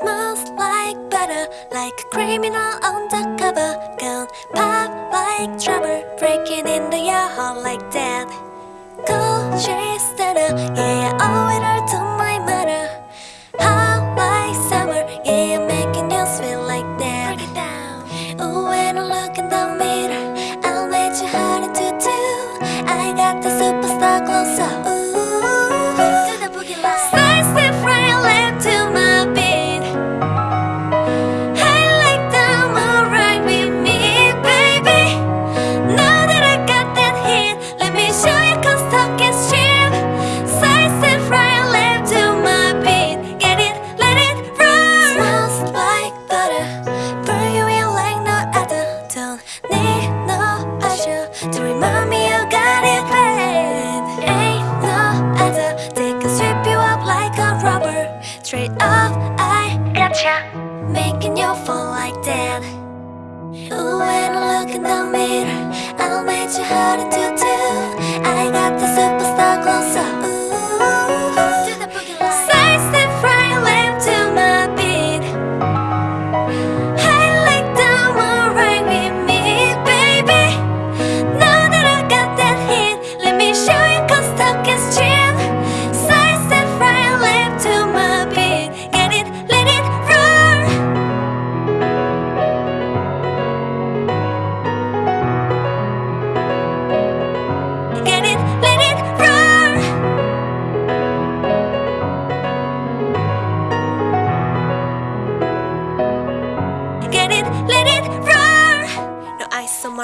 smells like butter Like a criminal undercover. Gun pop like trouble Breaking into your heart like that Cold chaser, yeah. straight up I gotcha Making you fall like that. Ooh, when I look in the mirror.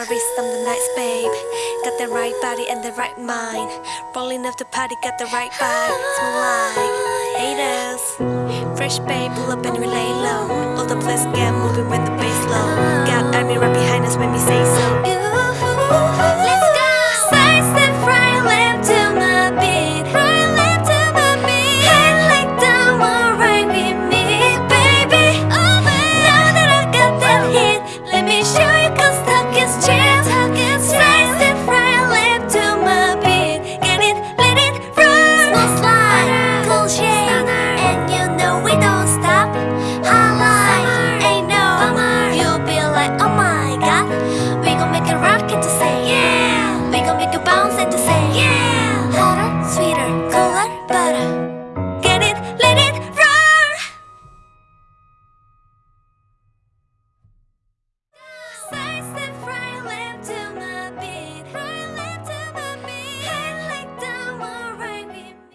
wrist, I'm the nice babe Got the right body and the right mind. Rolling up the party, got the right vibe Smooth like haters. Fresh babe, pull up and we lay low. All the place get moving when the bass low. Got army right behind us when we say so.